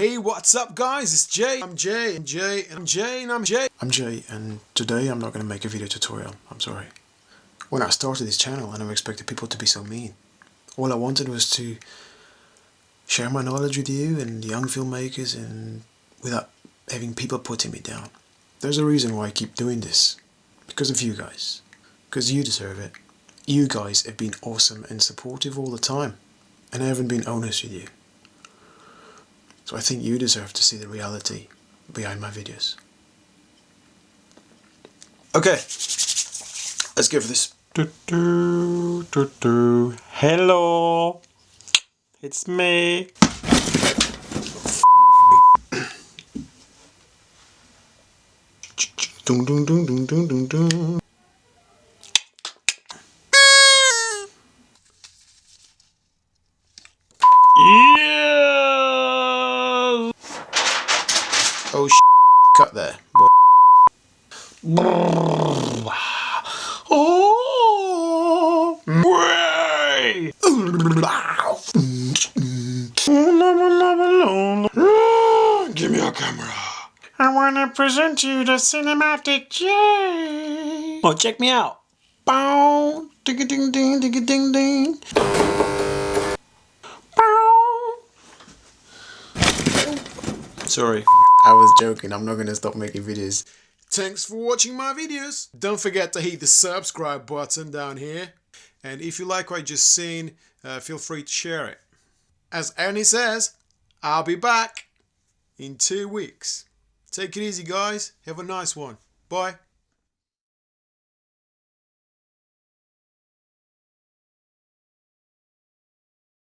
Hey, what's up, guys? It's Jay. I'm Jay, and Jay, and I'm Jay, and I'm Jay. I'm Jay, and today I'm not going to make a video tutorial. I'm sorry. When I started this channel, I never expected people to be so mean. All I wanted was to share my knowledge with you and young filmmakers, and without having people putting me down. There's a reason why I keep doing this. Because of you guys. Because you deserve it. You guys have been awesome and supportive all the time. And I haven't been honest with you. So I think you deserve to see the reality behind my videos. Okay, let's go for this. Do, do, do, do. Hello, it's me. Oh, sh cut there. Oh, way. Give me a camera. I want to present you the cinematic J. Oh, check me out. Bow, ding a ding ding ding a ding ding. Bow. Sorry, I was joking. I'm not gonna stop making videos. Thanks for watching my videos. Don't forget to hit the subscribe button down here. And if you like what you just seen, uh, feel free to share it. As Arnie says, I'll be back in two weeks. Take it easy, guys. Have a nice one. Bye.